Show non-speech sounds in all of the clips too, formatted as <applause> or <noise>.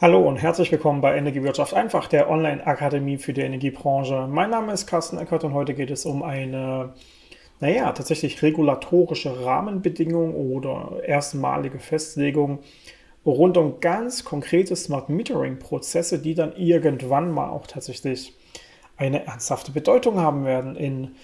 Hallo und herzlich willkommen bei Energiewirtschaft einfach, der Online-Akademie für die Energiebranche. Mein Name ist Carsten Eckert und heute geht es um eine, naja, tatsächlich regulatorische Rahmenbedingung oder erstmalige Festlegung rund um ganz konkrete Smart Metering-Prozesse, die dann irgendwann mal auch tatsächlich eine ernsthafte Bedeutung haben werden in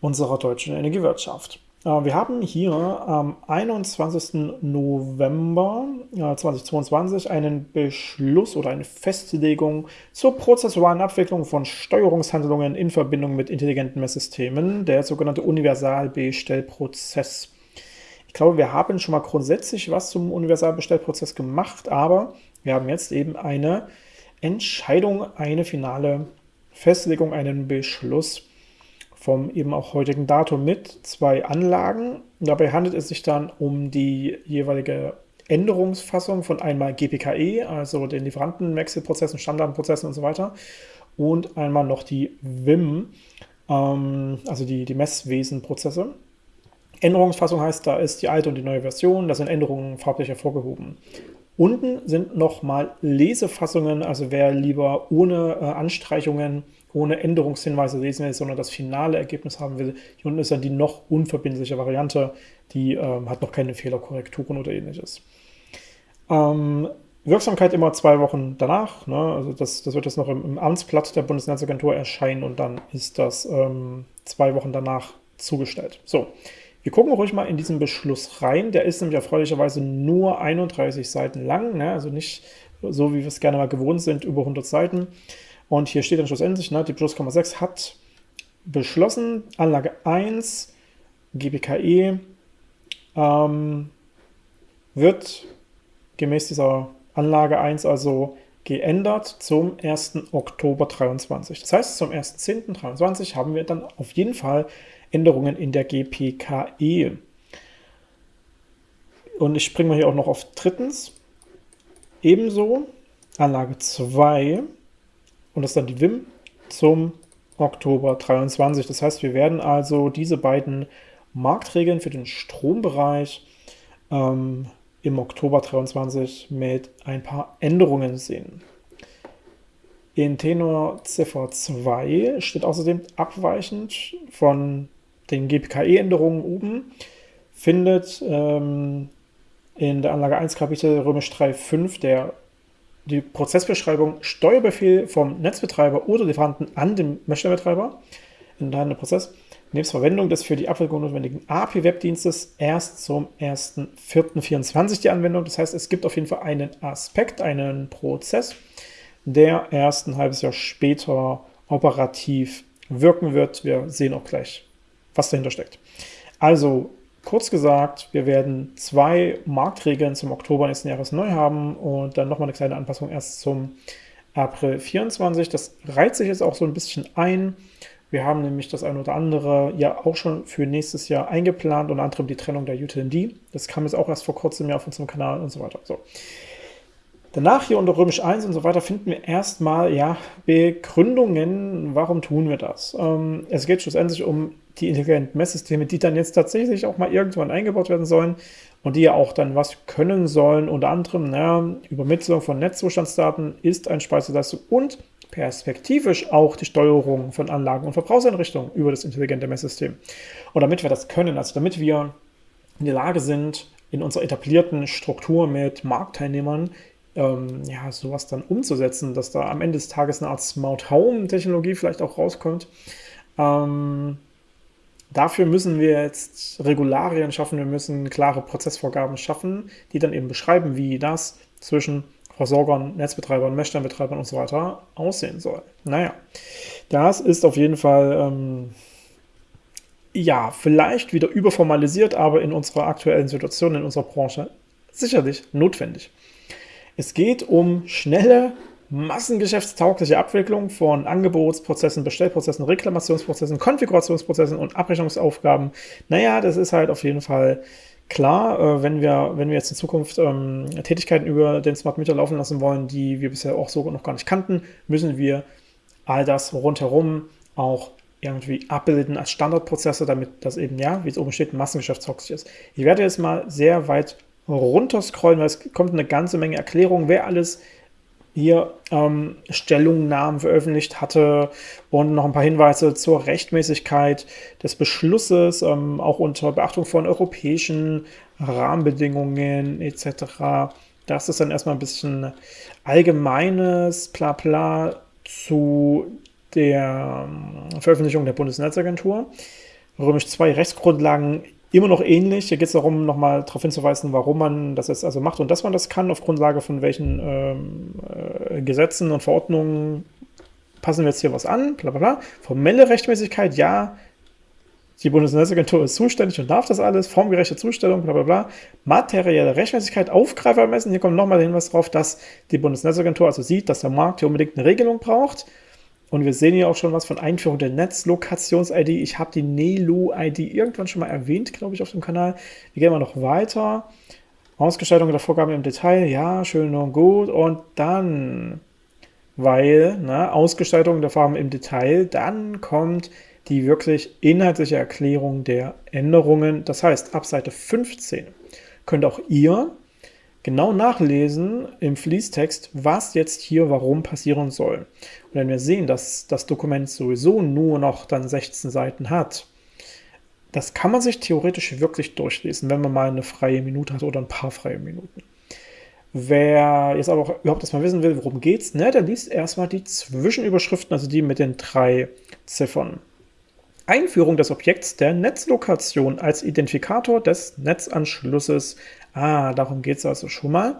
unserer deutschen Energiewirtschaft. Äh, wir haben hier am 21. November 2022 einen Beschluss oder eine Festlegung zur prozessualen Abwicklung von Steuerungshandlungen in Verbindung mit intelligenten Messsystemen, der sogenannte Universalbestellprozess. Ich glaube, wir haben schon mal grundsätzlich was zum Universalbestellprozess gemacht, aber wir haben jetzt eben eine Entscheidung, eine finale Festlegung, einen Beschluss vom eben auch heutigen Datum mit zwei Anlagen. Dabei handelt es sich dann um die jeweilige Änderungsfassung von einmal GPKE, also den Lieferantenwechselprozessen, Standardprozessen und so weiter, und einmal noch die WIM, ähm, also die, die Messwesenprozesse. Änderungsfassung heißt, da ist die alte und die neue Version, da sind Änderungen farblich hervorgehoben. Unten sind nochmal Lesefassungen, also wer lieber ohne äh, Anstreichungen ohne Änderungshinweise lesen will, sondern das finale Ergebnis haben will. Hier unten ist dann die noch unverbindliche Variante, die ähm, hat noch keine Fehlerkorrekturen oder ähnliches. Ähm, Wirksamkeit immer zwei Wochen danach, ne? also das, das wird jetzt noch im, im, Amtsblatt der Bundesnetzagentur erscheinen und dann ist das ähm, zwei Wochen danach zugestellt. So, wir gucken ruhig mal in diesen Beschluss rein, der ist nämlich erfreulicherweise nur 31 Seiten lang, ne? also nicht so, wie wir es gerne mal gewohnt sind, über 100 Seiten. Und hier steht dann schlussendlich, ne, die Plus,6 hat beschlossen, Anlage 1, GBKE, ähm, wird gemäß dieser Anlage 1 also geändert zum 1. Oktober 23. Das heißt, zum 1.10.23 haben wir dann auf jeden Fall Änderungen in der GPKE. Und ich springe mal hier auch noch auf drittens. Ebenso Anlage 2 und das ist dann die WIM zum Oktober 23. Das heißt, wir werden also diese beiden Marktregeln für den Strombereich ähm, im Oktober 23 mit ein paar Änderungen sehen. In Tenor Ziffer 2 steht außerdem abweichend von den GPKE-Änderungen oben, findet ähm, in der Anlage 1 Kapitel Römisch 3.5 der die Prozessbeschreibung Steuerbefehl vom Netzbetreiber oder Lieferanten an den Messstellenbetreiber deinem Prozess nebst Verwendung des für die Abwicklung notwendigen API-Webdienstes erst zum 1.4.24 die Anwendung. Das heißt, es gibt auf jeden Fall einen Aspekt, einen Prozess, der erst ein halbes Jahr später operativ wirken wird. Wir sehen auch gleich, was dahinter steckt. Also Kurz gesagt, wir werden zwei Marktregeln zum Oktober nächsten Jahres neu haben und dann nochmal eine kleine Anpassung erst zum April 24. Das reiht sich jetzt auch so ein bisschen ein. Wir haben nämlich das eine oder andere ja auch schon für nächstes Jahr eingeplant, unter anderem die Trennung der UTLD. Das kam jetzt auch erst vor kurzem ja auf unserem Kanal und so weiter. So. Danach hier unter Römisch 1 und so weiter finden wir erstmal ja, Begründungen, warum tun wir das. Ähm, es geht schlussendlich um die intelligenten Messsysteme, die dann jetzt tatsächlich auch mal irgendwann eingebaut werden sollen und die ja auch dann was können sollen. Unter anderem naja, Übermittlung von Netzzustandsdaten ist eine Speiseleistung und perspektivisch auch die Steuerung von Anlagen und Verbrauchseinrichtungen über das intelligente Messsystem. Und damit wir das können, also damit wir in der Lage sind, in unserer etablierten Struktur mit Marktteilnehmern ähm, ja, sowas dann umzusetzen, dass da am Ende des Tages eine Art Smart Home Technologie vielleicht auch rauskommt. Ähm, dafür müssen wir jetzt Regularien schaffen, wir müssen klare Prozessvorgaben schaffen, die dann eben beschreiben, wie das zwischen Versorgern, Netzbetreibern, Messsteinbetreibern und so weiter aussehen soll. Naja, das ist auf jeden Fall, ähm, ja, vielleicht wieder überformalisiert, aber in unserer aktuellen Situation, in unserer Branche sicherlich notwendig. Es geht um schnelle, massengeschäftstaugliche Abwicklung von Angebotsprozessen, Bestellprozessen, Reklamationsprozessen, Konfigurationsprozessen und Abrechnungsaufgaben. Naja, das ist halt auf jeden Fall klar, äh, wenn wir, wenn wir jetzt in Zukunft ähm, Tätigkeiten über den Smart Meter laufen lassen wollen, die wir bisher auch so noch gar nicht kannten, müssen wir all das rundherum auch irgendwie abbilden als Standardprozesse, damit das eben, ja, wie es oben steht, massengeschäftstauglich ist. Ich werde jetzt mal sehr weit runterscrollen, weil es kommt eine ganze Menge Erklärungen, wer alles hier ähm, Stellungnahmen veröffentlicht hatte und noch ein paar Hinweise zur Rechtmäßigkeit des Beschlusses, ähm, auch unter Beachtung von europäischen Rahmenbedingungen etc. Das ist dann erstmal ein bisschen allgemeines Blabla zu der ähm, Veröffentlichung der Bundesnetzagentur. Römisch 2 Rechtsgrundlagen immer noch ähnlich. Hier geht es darum, nochmal darauf hinzuweisen, warum man das jetzt also macht und dass man das kann, auf Grundlage von welchen ähm, äh, Gesetzen und Verordnungen passen wir jetzt hier was an, bla bla bla. Formelle Rechtmäßigkeit, ja, die Bundesnetzagentur ist zuständig und darf das alles, formgerechte Zustellung, bla bla bla. Materielle Rechtmäßigkeit, Aufgreifermessen, hier kommt nochmal der Hinweis darauf, dass die Bundesnetzagentur also sieht, dass der Markt hier unbedingt eine Regelung braucht und wir sehen hier auch schon was von Einführung der Netzlokations-ID. Ich habe die NELU-ID irgendwann schon mal erwähnt, glaube ich, auf dem Kanal. Wir gehen mal noch weiter. Ausgestaltung der Vorgaben im Detail, ja, schön und gut. Und dann, weil, ne, Ausgestaltung der Farben im Detail, dann kommt die wirklich inhaltliche Erklärung der Änderungen. Das heißt, ab Seite 15 könnt auch ihr genau nachlesen im Fließtext, was jetzt hier warum passieren soll. Und wenn wir sehen, dass das Dokument sowieso nur noch dann 16 Seiten hat, das kann man sich theoretisch wirklich durchlesen, wenn man mal eine freie Minute hat oder ein paar freie Minuten. Wer jetzt aber auch überhaupt erstmal wissen will, worum geht's, ne, der liest erstmal die Zwischenüberschriften, also die mit den drei Ziffern. Einführung des Objekts der Netzlokation als Identifikator des Netzanschlusses Ah, darum geht es also schon mal.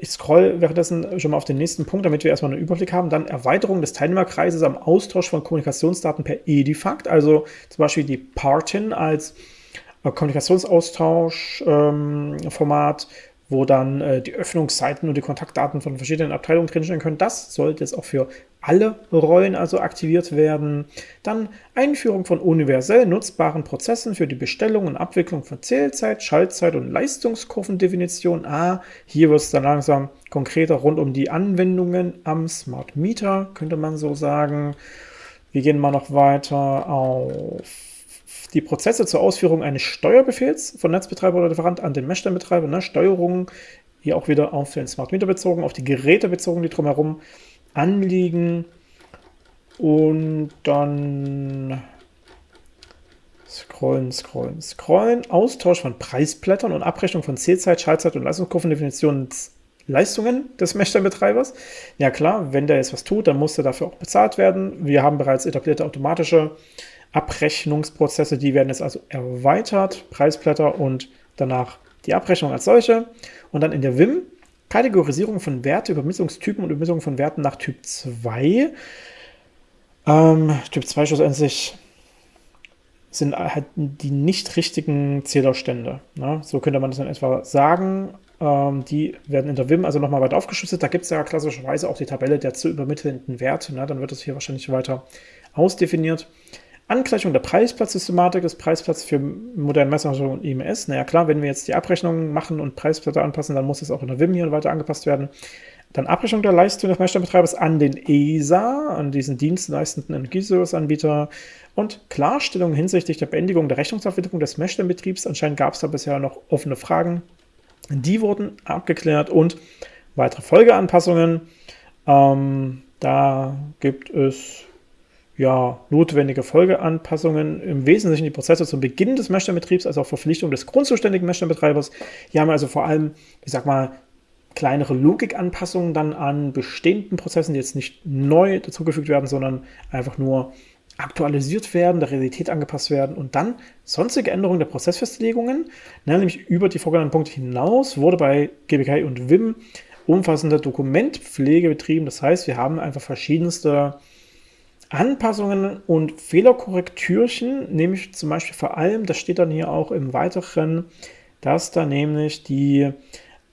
Ich scroll währenddessen schon mal auf den nächsten Punkt, damit wir erstmal einen Überblick haben. Dann Erweiterung des Teilnehmerkreises am Austausch von Kommunikationsdaten per Edifact, also zum Beispiel die Partin als äh, Kommunikationsaustauschformat, ähm, wo dann äh, die Öffnungszeiten und die Kontaktdaten von verschiedenen Abteilungen drinstehen können. Das sollte jetzt auch für alle Rollen also aktiviert werden. Dann Einführung von universell nutzbaren Prozessen für die Bestellung und Abwicklung von Zählzeit, Schaltzeit und Leistungskurvendefinition. Ah, hier wird es dann langsam konkreter rund um die Anwendungen am Smart Meter, könnte man so sagen. Wir gehen mal noch weiter auf die Prozesse zur Ausführung eines Steuerbefehls von Netzbetreiber oder Lieferant an den Messstellenbetreiber. Ne? Steuerung hier auch wieder auf den Smart Meter bezogen, auf die Geräte bezogen, die drumherum anliegen. Und dann scrollen, scrollen, scrollen. Austausch von Preisblättern und Abrechnung von Zählzeit, Schaltzeit und Leistungskurvendefinitionen Leistungen des Messstellenbetreibers. Ja klar, wenn der jetzt was tut, dann muss er dafür auch bezahlt werden. Wir haben bereits etablierte automatische Abrechnungsprozesse, die werden jetzt also erweitert, Preisblätter und danach die Abrechnung als solche. Und dann in der WIM Kategorisierung von Werte, Übermessungstypen und Übermessung von Werten nach Typ 2. Ähm, typ 2 schlussendlich sind halt die nicht richtigen Zählerstände. Ne? So könnte man das dann etwa sagen. Ähm, die werden in der WIM also nochmal weiter aufgeschlüsselt. Da gibt es ja klassischerweise auch die Tabelle der zu übermittelnden Werte. Ne? Dann wird das hier wahrscheinlich weiter ausdefiniert. Angleichung der Preisplatzsystematik des Preisplatz für moderne Messerung und IMS. Naja klar, wenn wir jetzt die Abrechnung machen und Preisplatte anpassen, dann muss es auch in der WIM hier weiter angepasst werden. Dann Abrechnung der Leistung des Messstellenbetreibers an den ESA, an diesen dienstleistenden Energieserviceanbieter und Klarstellung hinsichtlich der Beendigung der Rechnungsaufwicklung des Messstellenbetriebs. Anscheinend gab es da bisher noch offene Fragen. Die wurden abgeklärt und weitere Folgeanpassungen. Ähm, da gibt es ja, notwendige Folgeanpassungen, im Wesentlichen die Prozesse zum Beginn des Messstellenbetriebs, also auch Verpflichtung des grundzuständigen Messstellenbetreibers. Hier haben wir also vor allem, ich sag mal, kleinere Logikanpassungen dann an bestehenden Prozessen, die jetzt nicht neu dazugefügt werden, sondern einfach nur aktualisiert werden, der Realität angepasst werden und dann sonstige Änderungen der Prozessfestlegungen, ne, nämlich über die vorgenannten Punkte hinaus, wurde bei GBK und WIM umfassende Dokumentpflege betrieben. Das heißt, wir haben einfach verschiedenste Anpassungen und Fehlerkorrektürchen, nämlich zum Beispiel vor allem, das steht dann hier auch im Weiteren, dass da nämlich die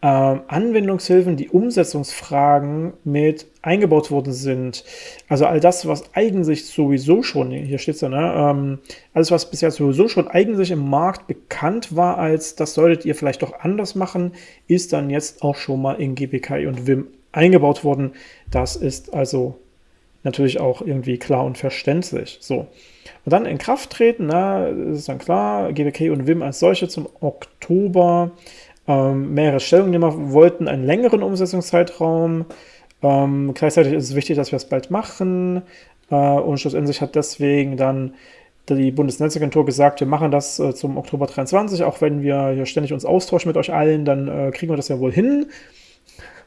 äh, Anwendungshilfen, die Umsetzungsfragen mit eingebaut worden sind. Also all das, was eigentlich sowieso schon, hier steht es ja, ne, ähm, alles, was bisher sowieso schon eigentlich im Markt bekannt war, als das solltet ihr vielleicht doch anders machen, ist dann jetzt auch schon mal in GPK und WIM eingebaut worden. Das ist also natürlich auch irgendwie klar und verständlich. So. Und dann in Kraft treten, na, ist dann klar, GBK und WIM als solche zum Oktober. Ähm, mehrere Stellungnehmer wollten einen längeren Umsetzungszeitraum. Ähm, gleichzeitig ist es wichtig, dass wir es bald machen. Äh, und schlussendlich hat deswegen dann die Bundesnetzagentur gesagt, wir machen das äh, zum Oktober 23, auch wenn wir hier ständig uns austauschen mit euch allen, dann äh, kriegen wir das ja wohl hin.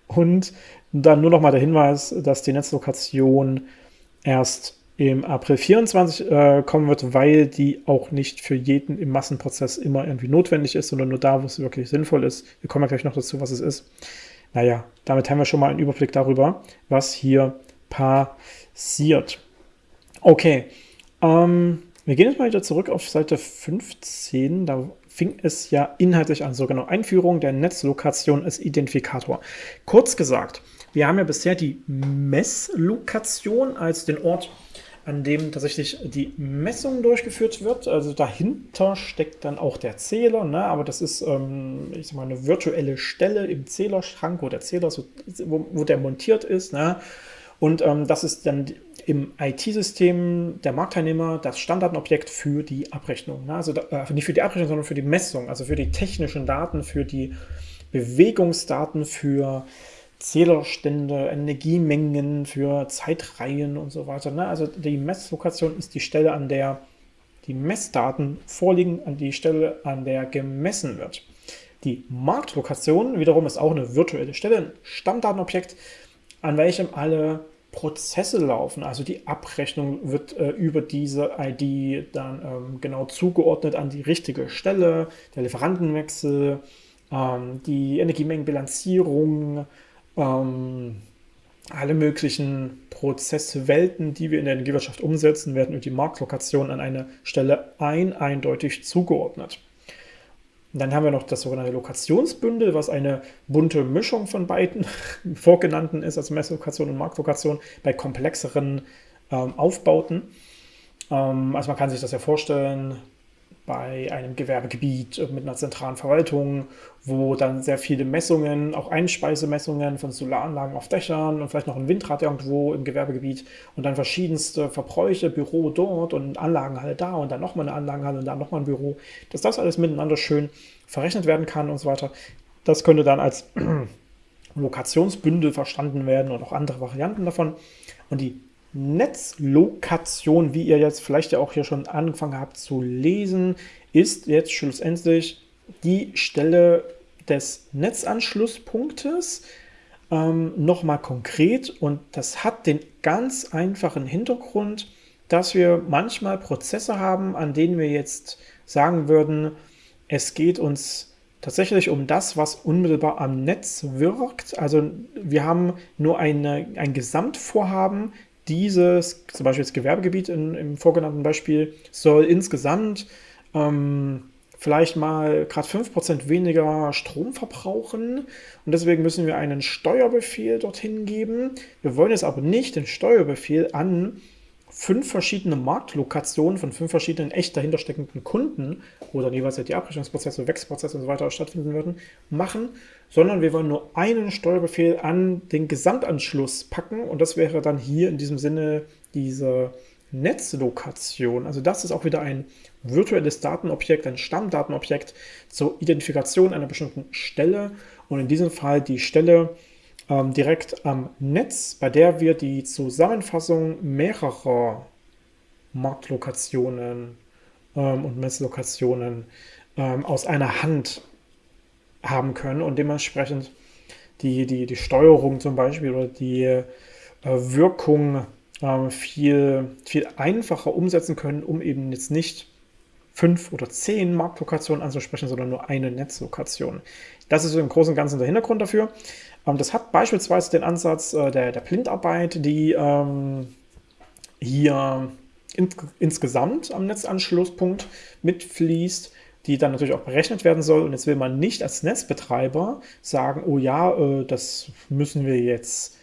Und dann nur noch mal der Hinweis, dass die Netzlokation erst im April 24 äh, kommen wird, weil die auch nicht für jeden im Massenprozess immer irgendwie notwendig ist, sondern nur da, wo es wirklich sinnvoll ist. Wir kommen ja gleich noch dazu, was es ist. Naja, damit haben wir schon mal einen Überblick darüber, was hier passiert. Okay, ähm, wir gehen jetzt mal wieder zurück auf Seite 15. Da fing es ja inhaltlich an. So genau, Einführung der Netzlokation als Identifikator. Kurz gesagt, wir haben ja bisher die Messlokation als den Ort, an dem tatsächlich die Messung durchgeführt wird. Also dahinter steckt dann auch der Zähler, ne? aber das ist ähm, ich sag mal, eine virtuelle Stelle im Zählerschrank, wo der Zähler, so, wo, wo der montiert ist. Ne? Und ähm, das ist dann im IT-System der Marktteilnehmer das Standardobjekt für die Abrechnung. Also äh, nicht für die Abrechnung, sondern für die Messung, also für die technischen Daten, für die Bewegungsdaten, für Zählerstände, Energiemengen, für Zeitreihen und so weiter. Ne? Also die Messlokation ist die Stelle, an der die Messdaten vorliegen, an die Stelle, an der gemessen wird. Die Marktlokation wiederum ist auch eine virtuelle Stelle, ein Stammdatenobjekt, an welchem alle Prozesse laufen. Also die Abrechnung wird äh, über diese ID dann ähm, genau zugeordnet an die richtige Stelle, der Lieferantenwechsel, ähm, die Energiemengenbilanzierung, ähm, alle möglichen Prozesswelten, die wir in der Energiewirtschaft umsetzen, werden über die Marktlokation an eine Stelle ein eindeutig zugeordnet. Und dann haben wir noch das sogenannte Lokationsbündel, was eine bunte Mischung von beiden <laughs> vorgenannten ist, also Messlokation und Marktlokation, bei komplexeren ähm, Aufbauten. Ähm, also man kann sich das ja vorstellen, bei einem Gewerbegebiet mit einer zentralen Verwaltung, wo dann sehr viele Messungen, auch Einspeisemessungen von Solaranlagen auf Dächern und vielleicht noch ein Windrad irgendwo im Gewerbegebiet und dann verschiedenste Verbräuche, Büro dort und Anlagenhalle da und dann nochmal eine Anlagenhalle und dann nochmal ein Büro, dass das alles miteinander schön verrechnet werden kann und so weiter. Das könnte dann als <clears throat> Lokationsbündel verstanden werden und auch andere Varianten davon. Und die Netzlokation, wie ihr jetzt vielleicht ja auch hier schon angefangen habt zu lesen, ist jetzt schlussendlich die Stelle des Netzanschlusspunktes. Ähm, Nochmal konkret und das hat den ganz einfachen Hintergrund, dass wir manchmal Prozesse haben, an denen wir jetzt sagen würden, es geht uns tatsächlich um das, was unmittelbar am Netz wirkt. Also wir haben nur eine, ein Gesamtvorhaben, dieses, zum Beispiel das Gewerbegebiet in, im vorgenannten Beispiel, soll insgesamt ähm, vielleicht mal gerade 5% weniger Strom verbrauchen und deswegen müssen wir einen Steuerbefehl dorthin geben. Wir wollen jetzt aber nicht den Steuerbefehl an fünf verschiedene Marktlokationen von fünf verschiedenen echt dahinter steckenden Kunden, wo dann jeweils die Abrechnungsprozesse, Wechselprozesse und so weiter stattfinden würden, machen, sondern wir wollen nur einen Steuerbefehl an den Gesamtanschluss packen und das wäre dann hier in diesem Sinne diese Netzlokation. Also das ist auch wieder ein virtuelles Datenobjekt, ein Stammdatenobjekt zur Identifikation einer bestimmten Stelle und in diesem Fall die Stelle, ähm, direkt am Netz, bei der wir die Zusammenfassung mehrerer Marktlokationen ähm, und Messlokationen ähm, aus einer Hand haben können und dementsprechend die, die, die Steuerung zum Beispiel oder die äh, Wirkung äh, viel, viel einfacher umsetzen können, um eben jetzt nicht fünf oder zehn Marktlokationen anzusprechen, sondern nur eine Netzlokation. Das ist im Großen und Ganzen der Hintergrund dafür. Ähm, das hat beispielsweise den Ansatz äh, der, der Blindarbeit, die ähm, hier in, insgesamt am Netzanschlusspunkt mitfließt, die dann natürlich auch berechnet werden soll. Und jetzt will man nicht als Netzbetreiber sagen, oh ja, äh, das müssen wir jetzt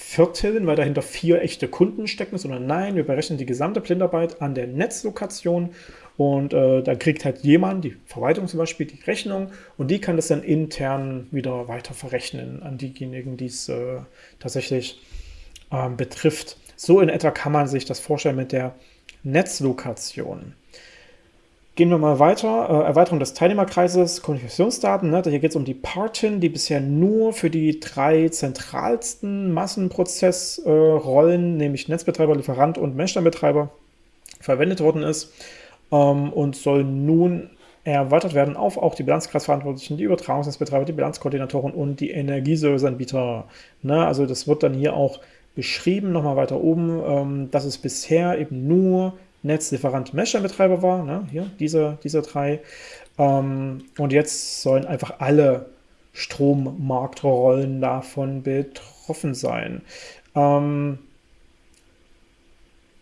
vierteln, weil dahinter vier echte Kunden stecken, sondern nein, wir berechnen die gesamte Blindarbeit an der Netzlokation und äh, da kriegt halt jemand, die Verwaltung zum Beispiel, die Rechnung und die kann das dann intern wieder weiter verrechnen an diejenigen, die es äh, tatsächlich äh, betrifft. So in etwa kann man sich das vorstellen mit der Netzlokation. Gehen wir mal weiter. Äh, Erweiterung des Teilnehmerkreises, Kommunikationsdaten. Ne? Hier geht es um die Partin, die bisher nur für die drei zentralsten Massenprozessrollen, nämlich Netzbetreiber, Lieferant und Messsteinbetreiber, verwendet worden ist ähm, und soll nun erweitert werden auf auch die Bilanzkreisverantwortlichen, die Übertragungsnetzbetreiber, die Bilanzkoordinatoren und die Energieserviceanbieter. Ne? Also das wird dann hier auch beschrieben, nochmal weiter oben, ähm, dass es bisher eben nur Netzlieferant Messsteinbetreiber war, ne? hier diese, diese drei. Ähm, und jetzt sollen einfach alle Strommarktrollen davon betroffen sein. Ähm,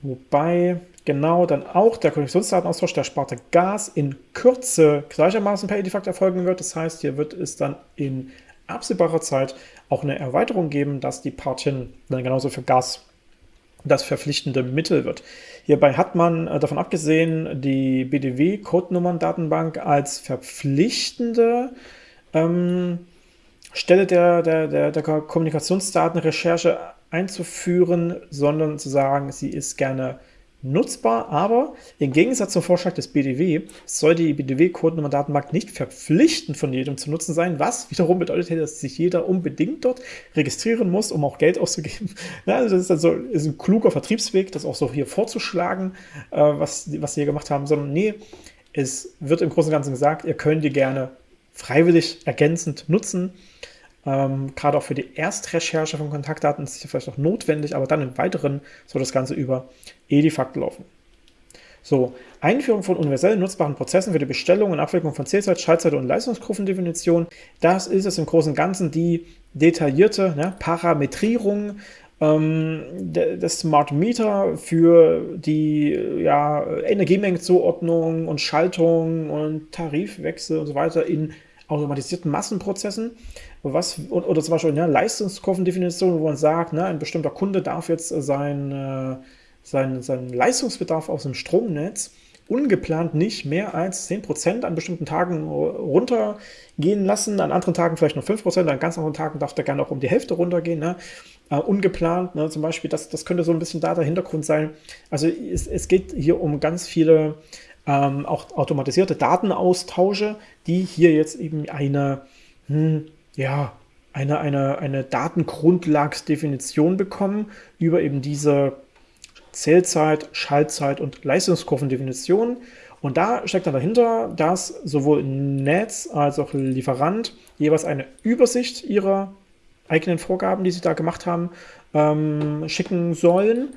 wobei genau dann auch der Konnektionsdatenaustausch der Sparte Gas in Kürze gleichermaßen per Edifact erfolgen wird. Das heißt, hier wird es dann in absehbarer Zeit auch eine Erweiterung geben, dass die Partien dann genauso für Gas das verpflichtende Mittel wird. Hierbei hat man äh, davon abgesehen, die BDW-Codenummern-Datenbank als verpflichtende ähm, Stelle der, der, der, der Kommunikationsdatenrecherche einzuführen, sondern zu sagen, sie ist gerne nutzbar, aber im Gegensatz zum Vorschlag des BDW soll die BDW-Codenummer-Datenbank nicht verpflichtend von jedem zu nutzen sein, was wiederum bedeutet, dass sich jeder unbedingt dort registrieren muss, um auch Geld auszugeben. <laughs> Ja, also das ist also ist ein kluger Vertriebsweg, das auch so hier vorzuschlagen, äh, was, was sie hier gemacht haben, sondern nee, es wird im Großen und Ganzen gesagt, ihr könnt die gerne freiwillig ergänzend nutzen. Ähm, gerade auch für die Erstrecherche von Kontaktdaten ist es vielleicht auch notwendig, aber dann im Weiteren soll das Ganze über Edifact laufen. So, Einführung von universell nutzbaren Prozessen für die Bestellung und Abwicklung von Zählzeit, Schaltzeit und Leistungskurvendefinition. Das ist es im Großen und Ganzen die detaillierte ne, Parametrierung ähm, des Smart Meter für die ja, Energiemengenzuordnung und Schaltung und Tarifwechsel und so weiter in automatisierten Massenprozessen was, oder zum Beispiel eine Leistungskurvendefinition, wo man sagt, ne, ein bestimmter Kunde darf jetzt sein, äh, sein, seinen Leistungsbedarf aus dem Stromnetz ungeplant nicht mehr als 10% an bestimmten Tagen runtergehen lassen, an anderen Tagen vielleicht noch 5%, an ganz anderen Tagen darf der gerne auch um die Hälfte runtergehen, ne? uh, ungeplant, ne? zum Beispiel, das, das könnte so ein bisschen da der Hintergrund sein. Also es, es geht hier um ganz viele ähm, auch automatisierte Datenaustausche, die hier jetzt eben eine hm, ja, eine, eine, eine Datengrundlagsdefinition bekommen über eben diese Zählzeit, Schaltzeit und Leistungskurvendefinition. Und da steckt dann dahinter, dass sowohl Netz als auch Lieferant jeweils eine Übersicht ihrer eigenen Vorgaben, die sie da gemacht haben, ähm, schicken sollen.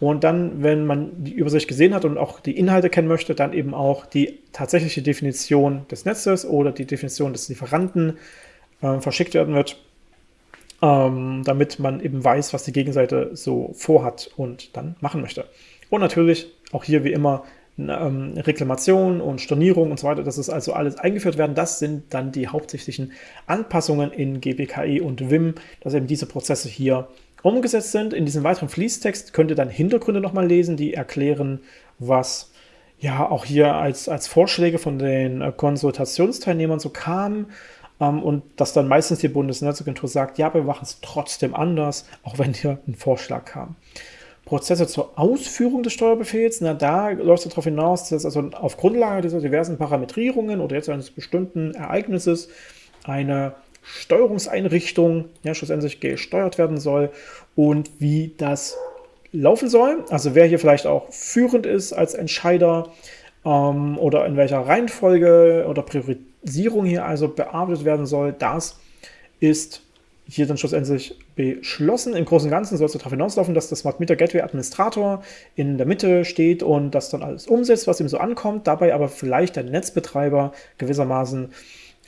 Und dann, wenn man die Übersicht gesehen hat und auch die Inhalte kennen möchte, dann eben auch die tatsächliche Definition des Netzes oder die Definition des Lieferanten äh, verschickt werden wird, ähm, damit man eben weiß, was die Gegenseite so vorhat und dann machen möchte. Und natürlich auch hier wie immer ähm, Reklamation und Stornierung und so weiter, das ist also alles eingeführt werden. Das sind dann die hauptsächlichen Anpassungen in GBKE und Vim, dass eben diese Prozesse hier umgesetzt sind. In diesem weiteren Fließtext könnt ihr dann Hintergründe nochmal lesen, die erklären, was ja auch hier als, als Vorschläge von den äh, Konsultationsteilnehmern so kam, ähm, und dass dann meistens die Bundesnetzagentur sagt, ja, wir machen es trotzdem anders, auch wenn hier ein Vorschlag kam. Prozesse zur Ausführung des Steuerbefehls, na da läuft es darauf hinaus, dass also auf Grundlage dieser diversen Parametrierungen oder jetzt eines bestimmten Ereignisses eine Steuerungseinrichtung ja, schlussendlich gesteuert werden soll und wie das laufen soll. Also wer hier vielleicht auch führend ist als Entscheider ähm, oder in welcher Reihenfolge oder Priorisierung hier also bearbeitet werden soll, das ist hier dann schlussendlich beschlossen. Im Großen und Ganzen soll es darauf hinauslaufen, dass das Smart Meter Gateway Administrator in der Mitte steht und das dann alles umsetzt, was ihm so ankommt, dabei aber vielleicht der Netzbetreiber gewissermaßen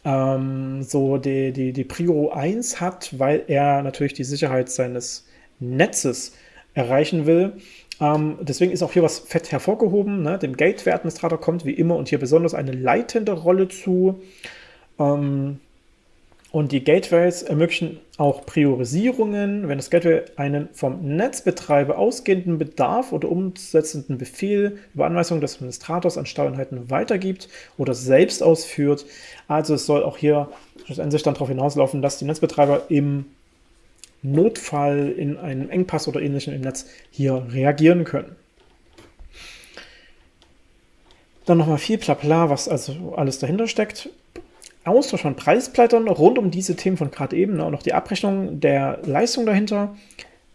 ähm, so die, die, die Prio 1 hat, weil er natürlich die Sicherheit seines Netzes erreichen will. Ähm, deswegen ist auch hier was fett hervorgehoben. Ne? Dem Gateway-Administrator kommt wie immer und hier besonders eine leitende Rolle zu. Ähm, und die Gateways ermöglichen auch Priorisierungen, wenn das Gateway einen vom Netzbetreiber ausgehenden Bedarf oder umsetzenden Befehl über Anweisung des Administrators an Steuereinheiten weitergibt oder selbst ausführt. Also es soll auch hier schlussendlich dann darauf hinauslaufen, dass die Netzbetreiber im Notfall in einem Engpass oder ähnlichem im Netz hier reagieren können. Dann nochmal viel Blabla, was also alles dahinter steckt. Austausch von Preisblättern rund um diese Themen von gerade eben ne, und auch die Abrechnung der Leistung dahinter.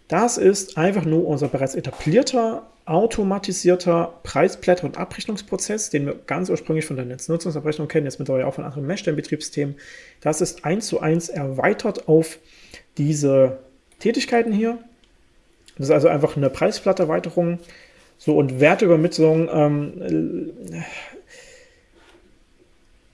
Das ist einfach nur unser bereits etablierter, automatisierter Preisblätter- und Abrechnungsprozess, den wir ganz ursprünglich von der Netznutzungsabrechnung kennen, jetzt mittlerweile auch von anderen Meshstellen-Betriebssystemen. Das ist eins zu eins erweitert auf diese Tätigkeiten hier. Das ist also einfach eine Preisblatterweiterung. So, und Werteübermittlung, ähm,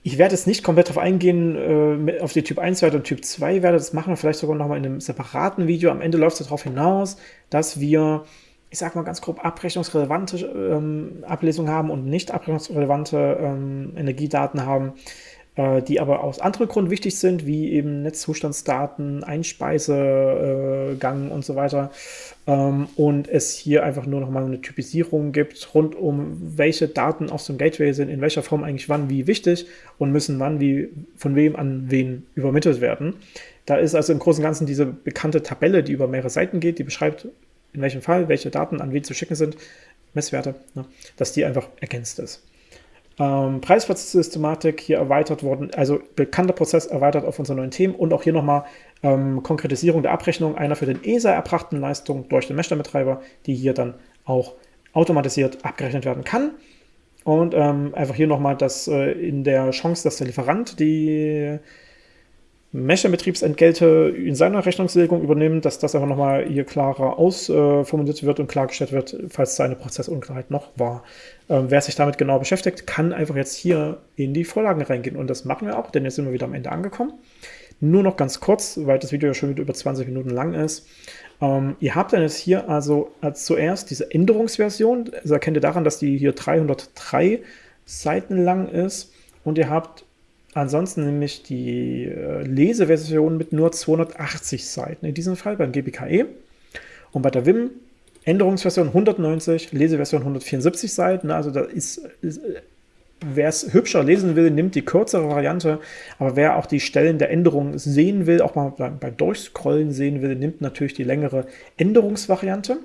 ich werde jetzt nicht komplett darauf eingehen, äh, auf die Typ 1 Werte und Typ 2 Werte. Das machen wir vielleicht sogar nochmal in einem separaten Video. Am Ende läuft es darauf hinaus, dass wir, ich sage mal ganz grob, abrechnungsrelevante ähm, Ablesungen haben und nicht abrechnungsrelevante ähm, Energiedaten haben. Äh, die aber aus anderen Gründen wichtig sind, wie eben Netzzustandsdaten, Einspeisegang und so weiter. Ähm, und es hier einfach nur noch mal eine Typisierung gibt, rund um welche Daten aus dem Gateway sind, in welcher Form eigentlich wann wie wichtig und müssen wann wie von wem an wen übermittelt werden. Da ist also im Großen und Ganzen diese bekannte Tabelle, die über mehrere Seiten geht, die beschreibt, in welchem Fall welche Daten an wen zu schicken sind, Messwerte, ne, dass die einfach ergänzt ist. Ähm, Preisplatzsystematik hier erweitert worden, also bekannter Prozess erweitert auf unsere neuen Themen und auch hier nochmal ähm, Konkretisierung der Abrechnung einer für den ESA erbrachten Leistung durch den Meshdown-Betreiber, die hier dann auch automatisiert abgerechnet werden kann. Und ähm, einfach hier nochmal, dass äh, in der Chance, dass der Lieferant die Mesher-Betriebsentgelte in seiner Rechnungslegung übernimmt, dass das einfach nochmal hier klarer ausformuliert wird und klargestellt wird, falls seine Prozessunklarheit noch war. Ähm, wer sich damit genau beschäftigt, kann einfach jetzt hier in die Vorlagen reingehen und das machen wir auch, denn jetzt sind wir wieder am Ende angekommen. Nur noch ganz kurz, weil das Video ja schon wieder über 20 Minuten lang ist. Ähm, ihr habt dann jetzt hier also als zuerst diese Änderungsversion, das erkennt ihr daran, dass die hier 303 Seiten lang ist und ihr habt Ansonsten nämlich die äh, Leseversion mit nur 280 Seiten, in diesem Fall beim GBKE. Und bei der WIM Änderungsversion 190, Leseversion 174 Seiten. Also da ist, ist wer es hübscher lesen will, nimmt die kürzere Variante. Aber wer auch die Stellen der Änderungen sehen will, auch mal beim, beim Durchscrollen sehen will, nimmt natürlich die längere Änderungsvariante.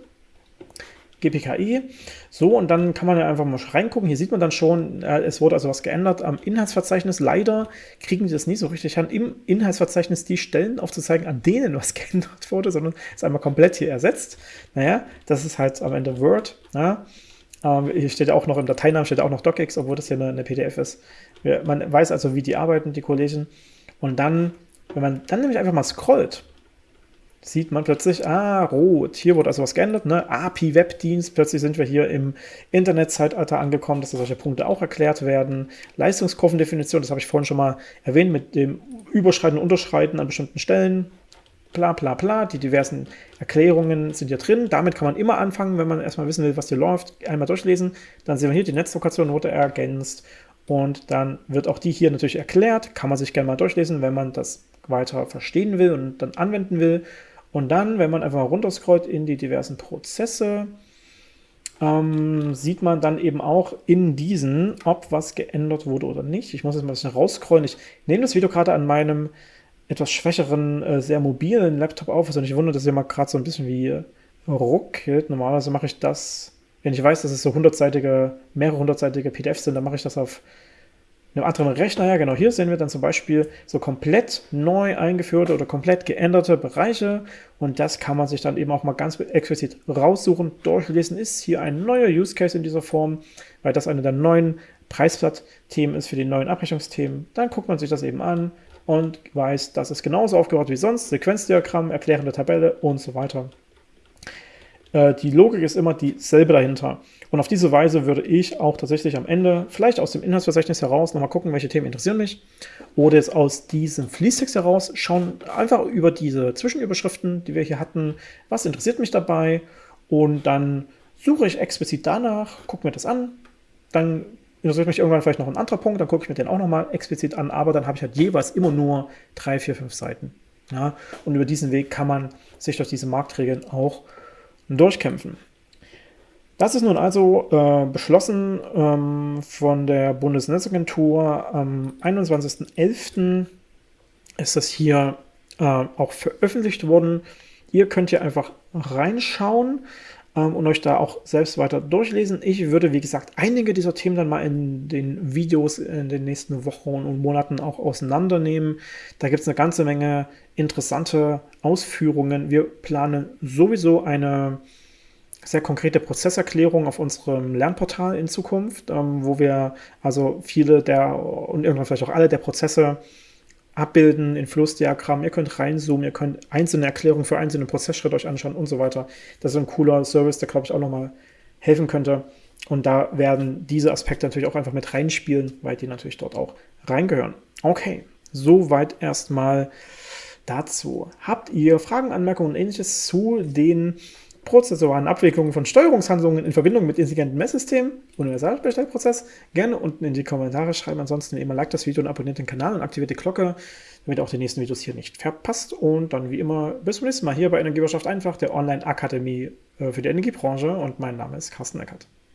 GPKI. So, und dann kann man ja einfach mal reingucken. Hier sieht man dann schon, äh, es wurde also was geändert am Inhaltsverzeichnis. Leider kriegen die das nie so richtig an, im Inhaltsverzeichnis die Stellen aufzuzeigen, an denen was <laughs> geändert wurde, sondern ist einmal komplett hier ersetzt. Naja, das ist halt am Ende Word. Ja. Ähm, hier steht auch noch im Dateinamen steht auch noch DocX, obwohl das hier eine, eine PDF ist. Man weiß also, wie die arbeiten, die Kollegen. Und dann, wenn man dann nämlich einfach mal scrollt, sieht man plötzlich, ah, rot, hier wurde also was geändert, ne? API-Webdienst, plötzlich sind wir hier im Internetzeitalter angekommen, dass solche Punkte auch erklärt werden. Leistungskurvendefinition, das habe ich vorhin schon mal erwähnt, mit dem Überschreiten und Unterschreiten an bestimmten Stellen, bla bla bla, die diversen Erklärungen sind hier drin. Damit kann man immer anfangen, wenn man erstmal wissen will, was hier läuft, einmal durchlesen. Dann sehen wir hier, die Netzlokation wurde ergänzt und dann wird auch die hier natürlich erklärt, kann man sich gerne mal durchlesen, wenn man das weiter verstehen will und dann anwenden will. Und dann, wenn man einfach runterscrollt in die diversen Prozesse, ähm, sieht man dann eben auch in diesen, ob was geändert wurde oder nicht. Ich muss jetzt mal ein bisschen rausscrollen. Ich nehme das Video gerade an meinem etwas schwächeren, äh, sehr mobilen Laptop auf. Also nicht wundert, dass ihr mal gerade so ein bisschen wie äh, ruckelt. Normalerweise mache ich das, wenn ich weiß, dass es so hundertseitige, mehrere hundertseitige PDFs sind, dann mache ich das auf einem anderen Rechner, ja genau, hier sehen wir dann zum Beispiel so komplett neu eingeführte oder komplett geänderte Bereiche und das kann man sich dann eben auch mal ganz explizit raussuchen, durchlesen. Ist hier ein neuer Use Case in dieser Form, weil das eine der neuen Preisblatt-Themen ist für die neuen Abrechnungsthemen. Dann guckt man sich das eben an und weiß, das ist genauso aufgebaut wie sonst, Sequenzdiagramm, erklärende Tabelle und so weiter. Äh, die Logik ist immer dieselbe dahinter. Und auf diese Weise würde ich auch tatsächlich am Ende, vielleicht aus dem Inhaltsverzeichnis heraus, nochmal gucken, welche Themen interessieren mich. Oder jetzt aus diesem Fließtext heraus schauen, einfach über diese Zwischenüberschriften, die wir hier hatten, was interessiert mich dabei. Und dann suche ich explizit danach, gucke mir das an. Dann interessiert mich irgendwann vielleicht noch ein anderer Punkt, dann gucke ich mir den auch nochmal explizit an. Aber dann habe ich halt jeweils immer nur drei, vier, fünf Seiten. Ja, und über diesen Weg kann man sich durch diese Marktregeln auch durchkämpfen. Das ist nun also äh, beschlossen ähm, von der Bundesnetzagentur. Am 21.11. ist das hier äh, auch veröffentlicht worden. Ihr könnt hier einfach reinschauen. ähm, und euch da auch selbst weiter durchlesen. Ich würde, wie gesagt, einige dieser Themen dann mal in den Videos in den nächsten Wochen und Monaten auch auseinandernehmen. Da gibt es eine ganze Menge interessante Ausführungen. Wir planen sowieso eine sehr konkrete Prozesserklärung auf unserem Lernportal in Zukunft, ähm, wo wir also viele der und irgendwann vielleicht auch alle der Prozesse abbilden in Flussdiagrammen. Ihr könnt reinzoomen, ihr könnt einzelne Erklärungen für einzelne Prozessschritte euch anschauen und so weiter. Das ist ein cooler Service, der, glaube ich, auch nochmal helfen könnte. Und da werden diese Aspekte natürlich auch einfach mit reinspielen, weil die natürlich dort auch reingehören. Okay, soweit erstmal dazu. Habt ihr Fragen, Anmerkungen und ähnliches zu den prozessualen Abwicklungen von Steuerungshandlungen in Verbindung mit intelligenten Messsystemen, Universalbestellprozess, gerne unten in die Kommentare schreiben. Ansonsten wie immer like das Video und abonniert den Kanal und aktiviert die Glocke, damit ihr auch die nächsten Videos hier nicht verpasst. Und dann wie immer bis zum nächsten Mal hier bei Energiewirtschaft einfach, der Online-Akademie äh, für die Energiebranche. Und mein Name ist Carsten Eckert.